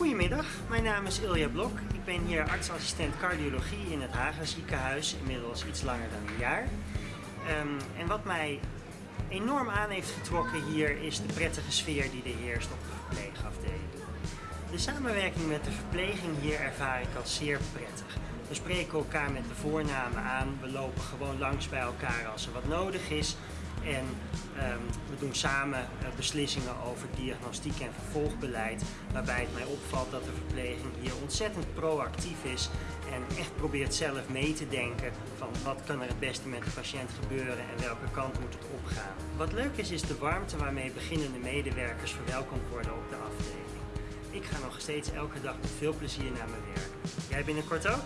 Goedemiddag, mijn naam is Ilja Blok. Ik ben hier artsassistent cardiologie in het Haga ziekenhuis, inmiddels iets langer dan een jaar. Ehm, en wat mij enorm aan heeft getrokken hier is de prettige sfeer die er heerst op de verpleegafdeling. De samenwerking met de verpleging hier ervaar ik als zeer prettig. We spreken elkaar met de voornamen aan, we lopen gewoon langs bij elkaar als er wat nodig is. En um, we doen samen uh, beslissingen over diagnostiek en vervolgbeleid. Waarbij het mij opvalt dat de verpleging hier ontzettend proactief is. En echt probeert zelf mee te denken van wat kan er het beste met de patiënt gebeuren en welke kant moet het opgaan. Wat leuk is, is de warmte waarmee beginnende medewerkers verwelkomd worden op de afdeling. Ik ga nog steeds elke dag met veel plezier naar mijn werk. Jij binnenkort ook?